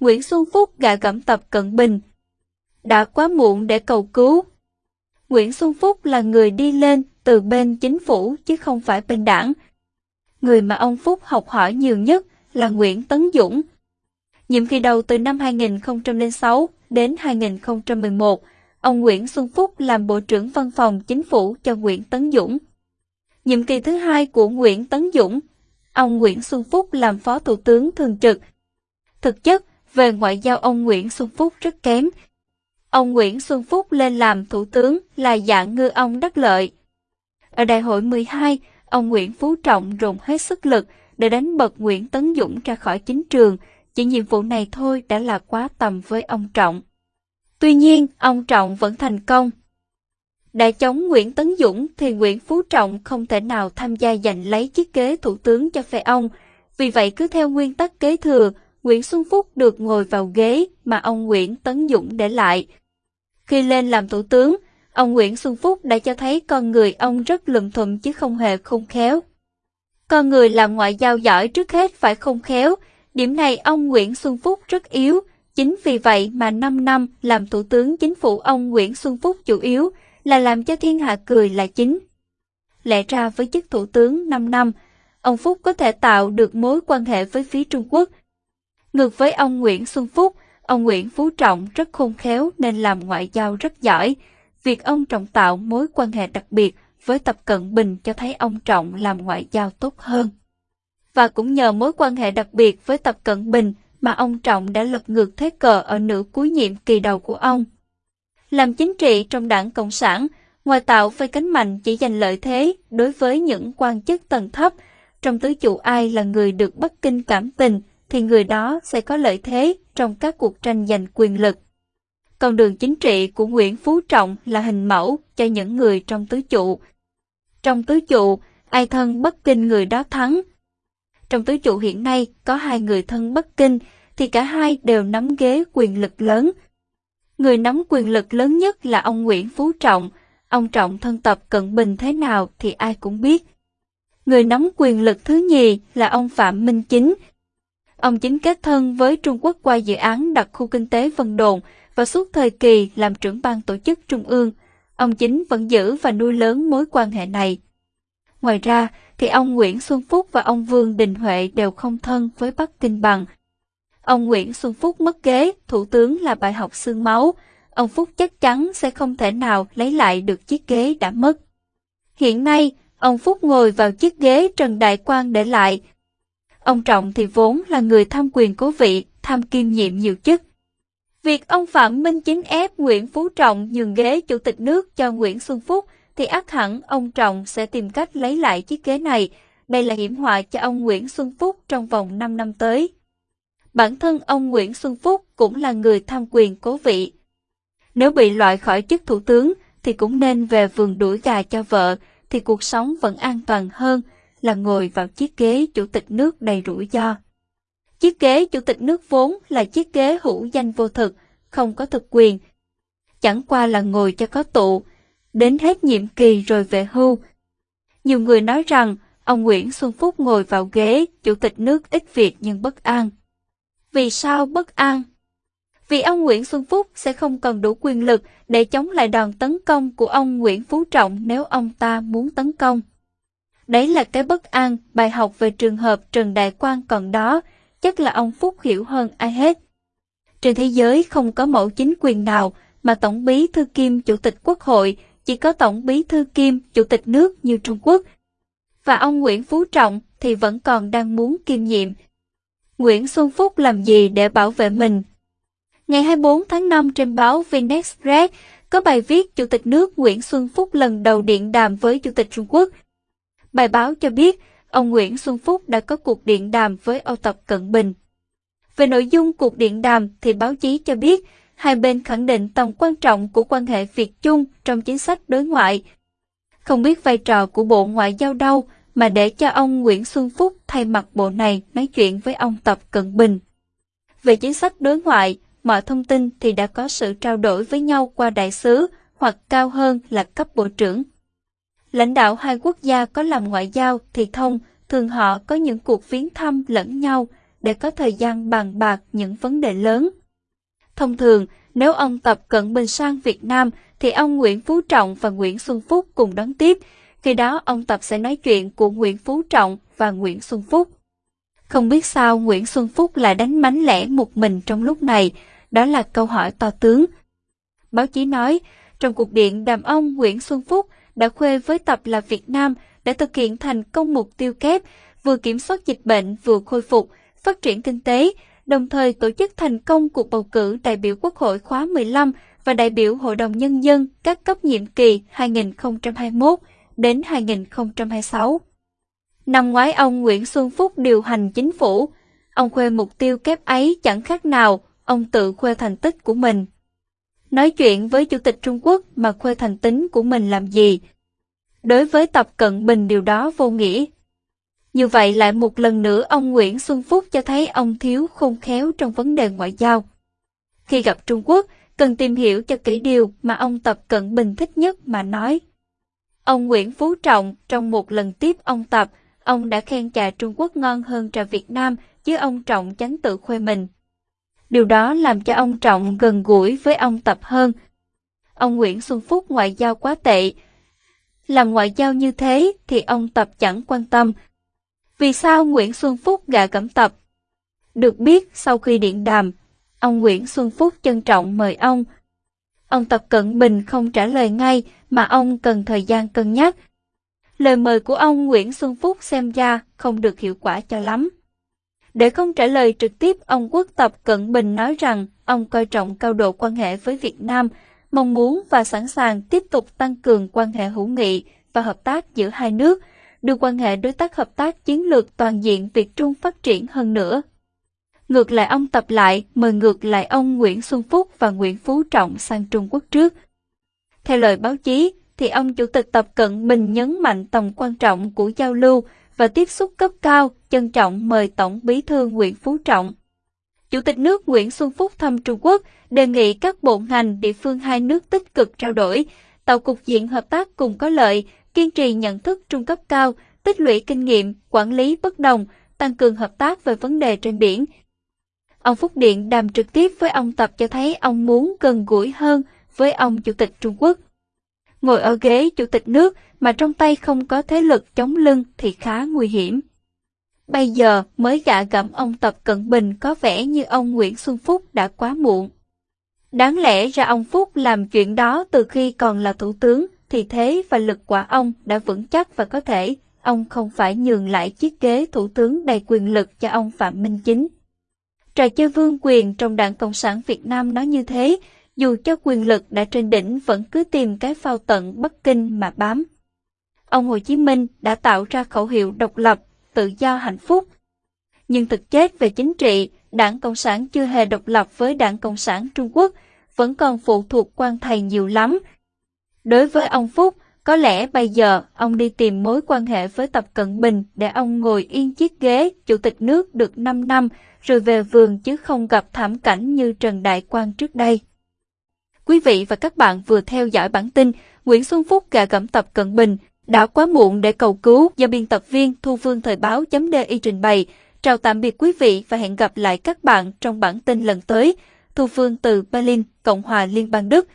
Nguyễn Xuân Phúc gạ gẫm Tập Cận Bình. Đã quá muộn để cầu cứu. Nguyễn Xuân Phúc là người đi lên từ bên chính phủ chứ không phải bên đảng. Người mà ông Phúc học hỏi nhiều nhất là Nguyễn Tấn Dũng. Nhiệm kỳ đầu từ năm 2006 đến 2011, ông Nguyễn Xuân Phúc làm Bộ trưởng Văn phòng Chính phủ cho Nguyễn Tấn Dũng. Nhiệm kỳ thứ hai của Nguyễn Tấn Dũng, ông Nguyễn Xuân Phúc làm Phó Thủ tướng Thường trực. Thực chất, về ngoại giao ông Nguyễn Xuân Phúc rất kém. Ông Nguyễn Xuân Phúc lên làm Thủ tướng là dạng ngư ông đất lợi. Ở đại hội 12, ông Nguyễn Phú Trọng dùng hết sức lực để đánh bật Nguyễn Tấn Dũng ra khỏi chính trường, chỉ nhiệm vụ này thôi đã là quá tầm với ông Trọng. Tuy nhiên, ông Trọng vẫn thành công. Đã chống Nguyễn Tấn Dũng thì Nguyễn Phú Trọng không thể nào tham gia giành lấy chiếc kế thủ tướng cho phe ông. Vì vậy cứ theo nguyên tắc kế thừa, Nguyễn Xuân Phúc được ngồi vào ghế mà ông Nguyễn Tấn Dũng để lại. Khi lên làm thủ tướng, ông Nguyễn Xuân Phúc đã cho thấy con người ông rất lừng thuận chứ không hề không khéo. Con người làm ngoại giao giỏi trước hết phải không khéo, điểm này ông Nguyễn Xuân Phúc rất yếu, chính vì vậy mà 5 năm làm thủ tướng chính phủ ông Nguyễn Xuân Phúc chủ yếu là làm cho thiên hạ cười là chính. Lẽ ra với chức thủ tướng 5 năm, ông Phúc có thể tạo được mối quan hệ với phía Trung Quốc. Ngược với ông Nguyễn Xuân Phúc, ông Nguyễn Phú Trọng rất khôn khéo nên làm ngoại giao rất giỏi. Việc ông Trọng tạo mối quan hệ đặc biệt với Tập Cận Bình cho thấy ông Trọng làm ngoại giao tốt hơn. Và cũng nhờ mối quan hệ đặc biệt với Tập Cận Bình mà ông Trọng đã lật ngược thế cờ ở nửa cuối nhiệm kỳ đầu của ông. Làm chính trị trong đảng Cộng sản, ngoài tạo phê cánh mạnh chỉ giành lợi thế đối với những quan chức tầng thấp, trong tứ trụ ai là người được Bắc Kinh cảm tình thì người đó sẽ có lợi thế trong các cuộc tranh giành quyền lực. Con đường chính trị của Nguyễn Phú Trọng là hình mẫu cho những người trong tứ trụ. Trong tứ trụ, ai thân bất Kinh người đó thắng. Trong tứ trụ hiện nay có hai người thân bất Kinh thì cả hai đều nắm ghế quyền lực lớn. Người nắm quyền lực lớn nhất là ông Nguyễn Phú Trọng. Ông Trọng thân tập Cận Bình thế nào thì ai cũng biết. Người nắm quyền lực thứ nhì là ông Phạm Minh Chính. Ông Chính kết thân với Trung Quốc qua dự án đặc khu kinh tế Vân Đồn và suốt thời kỳ làm trưởng ban tổ chức Trung ương, ông Chính vẫn giữ và nuôi lớn mối quan hệ này. Ngoài ra, thì ông Nguyễn Xuân Phúc và ông Vương Đình Huệ đều không thân với Bắc Kinh bằng. Ông Nguyễn Xuân Phúc mất ghế, thủ tướng là bài học xương máu. Ông Phúc chắc chắn sẽ không thể nào lấy lại được chiếc ghế đã mất. Hiện nay, ông Phúc ngồi vào chiếc ghế Trần Đại Quang để lại. Ông Trọng thì vốn là người tham quyền cố vị, tham kiêm nhiệm nhiều chức. Việc ông Phạm Minh Chính ép Nguyễn Phú Trọng nhường ghế chủ tịch nước cho Nguyễn Xuân Phúc thì ác hẳn ông Trọng sẽ tìm cách lấy lại chiếc ghế này. Đây là hiểm họa cho ông Nguyễn Xuân Phúc trong vòng 5 năm tới. Bản thân ông Nguyễn Xuân Phúc cũng là người tham quyền cố vị. Nếu bị loại khỏi chức thủ tướng thì cũng nên về vườn đuổi gà cho vợ thì cuộc sống vẫn an toàn hơn là ngồi vào chiếc ghế chủ tịch nước đầy rủi ro. Chiếc ghế chủ tịch nước vốn là chiếc ghế hữu danh vô thực, không có thực quyền. Chẳng qua là ngồi cho có tụ, đến hết nhiệm kỳ rồi về hưu. Nhiều người nói rằng ông Nguyễn Xuân Phúc ngồi vào ghế chủ tịch nước ít việc nhưng bất an. Vì sao bất an? Vì ông Nguyễn Xuân Phúc sẽ không cần đủ quyền lực để chống lại đòn tấn công của ông Nguyễn Phú Trọng nếu ông ta muốn tấn công. Đấy là cái bất an, bài học về trường hợp Trần Đại Quang còn đó, chắc là ông Phúc hiểu hơn ai hết. Trên thế giới không có mẫu chính quyền nào mà Tổng bí thư kim Chủ tịch Quốc hội, chỉ có Tổng bí thư kim Chủ tịch nước như Trung Quốc. Và ông Nguyễn Phú Trọng thì vẫn còn đang muốn kiêm nhiệm. Nguyễn Xuân Phúc làm gì để bảo vệ mình? Ngày 24 tháng 5 trên báo Vinexpress có bài viết Chủ tịch nước Nguyễn Xuân Phúc lần đầu điện đàm với Chủ tịch Trung Quốc. Bài báo cho biết, ông Nguyễn Xuân Phúc đã có cuộc điện đàm với Âu Tập Cận Bình. Về nội dung cuộc điện đàm thì báo chí cho biết, hai bên khẳng định tầm quan trọng của quan hệ Việt Trung trong chính sách đối ngoại. Không biết vai trò của Bộ Ngoại giao đâu mà để cho ông Nguyễn Xuân Phúc thay mặt bộ này nói chuyện với ông Tập Cận Bình. Về chính sách đối ngoại, mọi thông tin thì đã có sự trao đổi với nhau qua đại sứ hoặc cao hơn là cấp bộ trưởng. Lãnh đạo hai quốc gia có làm ngoại giao thì thông, thường họ có những cuộc viếng thăm lẫn nhau, để có thời gian bàn bạc những vấn đề lớn. Thông thường, nếu ông Tập Cận Bình sang Việt Nam thì ông Nguyễn Phú Trọng và Nguyễn Xuân Phúc cùng đón tiếp. Khi đó ông Tập sẽ nói chuyện của Nguyễn Phú Trọng và Nguyễn Xuân Phúc. Không biết sao Nguyễn Xuân Phúc lại đánh mánh lẻ một mình trong lúc này, đó là câu hỏi to tướng. Báo chí nói, trong cuộc điện đàm ông Nguyễn Xuân Phúc đã khuê với Tập là Việt Nam đã thực hiện thành công mục tiêu kép vừa kiểm soát dịch bệnh vừa khôi phục, phát triển kinh tế, đồng thời tổ chức thành công cuộc bầu cử đại biểu Quốc hội khóa 15 và đại biểu Hội đồng Nhân dân các cấp nhiệm kỳ 2021 đến 2026. Năm ngoái ông Nguyễn Xuân Phúc điều hành chính phủ, ông khoe mục tiêu kép ấy chẳng khác nào ông tự khoe thành tích của mình. Nói chuyện với Chủ tịch Trung Quốc mà khoe thành tính của mình làm gì? Đối với Tập Cận Bình điều đó vô nghĩa. Như vậy lại một lần nữa ông Nguyễn Xuân Phúc cho thấy ông thiếu khôn khéo trong vấn đề ngoại giao. Khi gặp Trung Quốc, cần tìm hiểu cho kỹ điều mà ông Tập Cận Bình thích nhất mà nói. Ông Nguyễn Phú Trọng trong một lần tiếp ông Tập, ông đã khen trà Trung Quốc ngon hơn trà Việt Nam chứ ông Trọng tránh tự khoe mình. Điều đó làm cho ông Trọng gần gũi với ông Tập hơn. Ông Nguyễn Xuân Phúc ngoại giao quá tệ. Làm ngoại giao như thế thì ông Tập chẳng quan tâm. Vì sao Nguyễn Xuân Phúc gạ gẫm Tập? Được biết sau khi điện đàm, ông Nguyễn Xuân Phúc trân trọng mời ông. Ông Tập Cận Bình không trả lời ngay mà ông cần thời gian cân nhắc. Lời mời của ông Nguyễn Xuân Phúc xem ra không được hiệu quả cho lắm. Để không trả lời trực tiếp, ông Quốc Tập Cận Bình nói rằng ông coi trọng cao độ quan hệ với Việt Nam, mong muốn và sẵn sàng tiếp tục tăng cường quan hệ hữu nghị và hợp tác giữa hai nước, đưa quan hệ đối tác hợp tác chiến lược toàn diện Việt Trung phát triển hơn nữa. Ngược lại ông tập lại, mời ngược lại ông Nguyễn Xuân Phúc và Nguyễn Phú Trọng sang Trung Quốc trước. Theo lời báo chí, thì ông Chủ tịch Tập Cận Bình nhấn mạnh tầm quan trọng của giao lưu và tiếp xúc cấp cao, trân trọng mời Tổng Bí thư Nguyễn Phú Trọng. Chủ tịch nước Nguyễn Xuân Phúc thăm Trung Quốc, đề nghị các bộ ngành địa phương hai nước tích cực trao đổi, tạo cục diện hợp tác cùng có lợi, kiên trì nhận thức trung cấp cao, tích lũy kinh nghiệm, quản lý bất đồng, tăng cường hợp tác về vấn đề trên biển. Ông Phúc Điện đàm trực tiếp với ông Tập cho thấy ông muốn gần gũi hơn với ông Chủ tịch Trung Quốc. Ngồi ở ghế Chủ tịch nước mà trong tay không có thế lực chống lưng thì khá nguy hiểm. Bây giờ mới gạ gẫm ông Tập Cận Bình có vẻ như ông Nguyễn Xuân Phúc đã quá muộn. Đáng lẽ ra ông Phúc làm chuyện đó từ khi còn là thủ tướng, thì thế và lực quả ông đã vững chắc và có thể ông không phải nhường lại chiếc ghế thủ tướng đầy quyền lực cho ông Phạm Minh Chính. Trò chơi vương quyền trong Đảng Cộng sản Việt Nam nói như thế, dù cho quyền lực đã trên đỉnh vẫn cứ tìm cái phao tận Bắc Kinh mà bám. Ông Hồ Chí Minh đã tạo ra khẩu hiệu độc lập, tự do hạnh phúc. Nhưng thực chất về chính trị, Đảng Cộng sản chưa hề độc lập với Đảng Cộng sản Trung Quốc, vẫn còn phụ thuộc quan thầy nhiều lắm. Đối với ông Phúc, có lẽ bây giờ ông đi tìm mối quan hệ với Tập Cận Bình để ông ngồi yên chiếc ghế chủ tịch nước được 5 năm rồi về vườn chứ không gặp thảm cảnh như Trần Đại Quang trước đây. Quý vị và các bạn vừa theo dõi bản tin Nguyễn Xuân Phúc gà gẫm Tập Cận Bình đã quá muộn để cầu cứu do biên tập viên Thu Phương Thời báo chấm .di trình bày. Chào tạm biệt quý vị và hẹn gặp lại các bạn trong bản tin lần tới. Thu Phương từ Berlin, Cộng hòa Liên bang Đức.